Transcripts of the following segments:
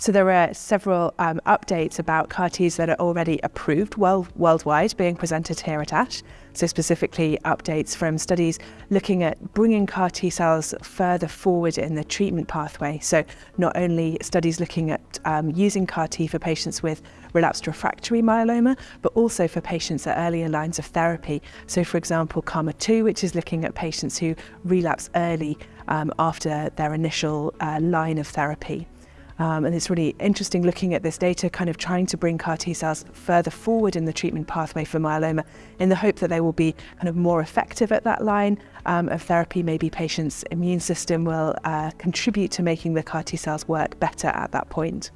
So there are several um, updates about CAR Ts that are already approved well, worldwide being presented here at ASH. So specifically updates from studies looking at bringing CAR T cells further forward in the treatment pathway. So not only studies looking at um, using CAR T for patients with relapsed refractory myeloma, but also for patients at earlier lines of therapy. So for example, KarMMa-2, which is looking at patients who relapse early um, after their initial uh, line of therapy. Um, and it's really interesting looking at this data, kind of trying to bring CAR T cells further forward in the treatment pathway for myeloma in the hope that they will be kind of more effective at that line um, of therapy. Maybe patients' immune system will uh, contribute to making the CAR T cells work better at that point.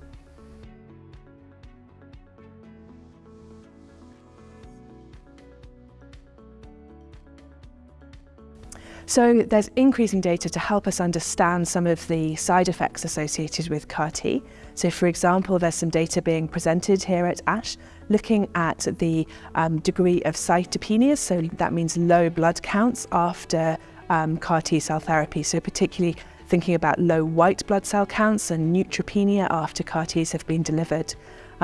So there's increasing data to help us understand some of the side effects associated with CAR T. So for example, there's some data being presented here at ASH looking at the um, degree of cytopenias, so that means low blood counts after um, CAR T cell therapy, so particularly thinking about low white blood cell counts and neutropenia after CAR Ts have been delivered.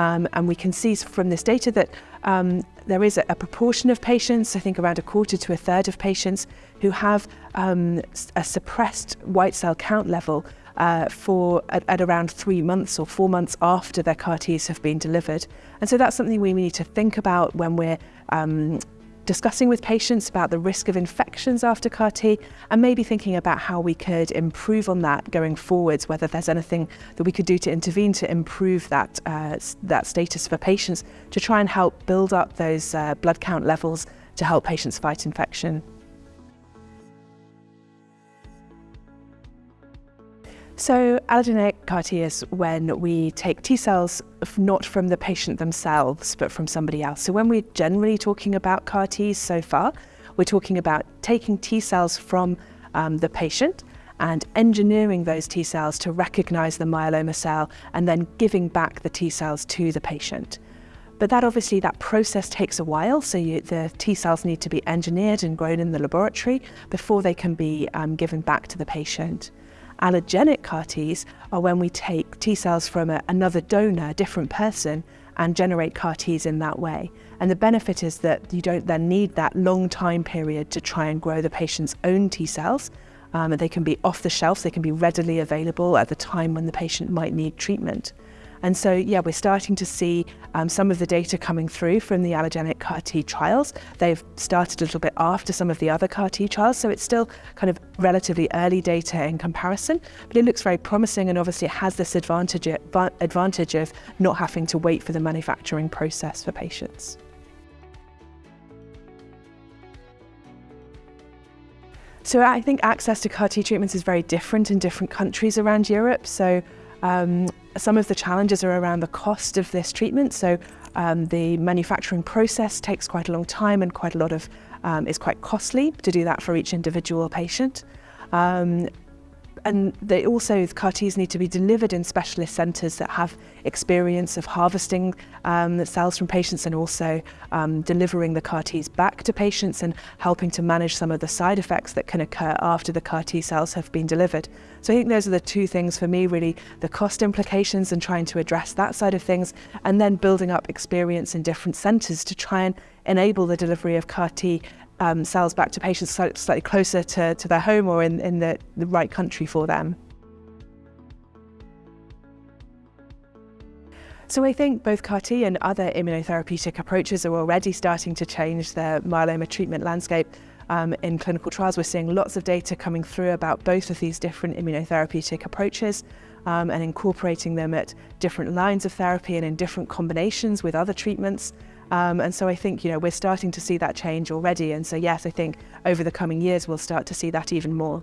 Um, and we can see from this data that um, there is a, a, proportion of patients, I think around a quarter to a third of patients, who have um, a suppressed white cell count level uh, for at, at, around three months or four months after their CAR Ts have been delivered. And so that's something we need to think about when we're um, discussing with patients about the risk of infections after CAR T and maybe thinking about how we could improve on that going forwards, whether there's anything that we could do to intervene to improve that, uh, that status for patients to try and help build up those uh, blood count levels to help patients fight infection. So allogeneic CAR T is when we take T cells not from the patient themselves, but from somebody else. So when we're generally talking about CAR Ts so far, we're talking about taking T cells from um, the patient and engineering those T cells to recognize the myeloma cell and then giving back the T cells to the patient. But that obviously, that process takes a while, so you, the T cells need to be engineered and grown in the laboratory before they can be um, given back to the patient. Allogenic CAR Ts are when we take T cells from a, another donor, a different person, and generate CAR Ts in that way. And the benefit is that you don't then need that long time period to try and grow the patient's own T cells. Um, they can be off the shelf, they can be readily available at the time when the patient might need treatment. And so, yeah, we're starting to see um, some of the data coming through from the allogenic CAR T trials. They've started a little bit after some of the other CAR T trials, so it's still kind of relatively early data in comparison, but it looks very promising and obviously it has this advantage, advantage of not having to wait for the manufacturing process for patients. So I think access to CAR T treatments is very different in different countries around Europe. So um, some of the challenges are around the cost of this treatment. So um, the manufacturing process takes quite a long time and quite a lot of um, is quite costly to do that for each individual patient. Um, and they also, the CAR Ts need to be delivered in specialist centres that have experience of harvesting um, cells from patients and also um, delivering the CAR Ts back to patients and helping to manage some of the side effects that can occur after the CAR T cells have been delivered. So I think those are the two things for me really, the cost implications and trying to address that side of things and then building up experience in different centres to try and enable the delivery of CAR T um, cells back to patients slightly closer to, to their home or in, in the, the right country for them. So I think both CAR-T and other immunotherapeutic approaches are already starting to change the myeloma treatment landscape um, in clinical trials. We're seeing lots of data coming through about both of these different immunotherapeutic approaches um, and incorporating them at different lines of therapy and in different combinations with other treatments. Um, and so I think, you know, we're starting to see that change already. And so, yes, I think over the coming years, we'll start to see that even more.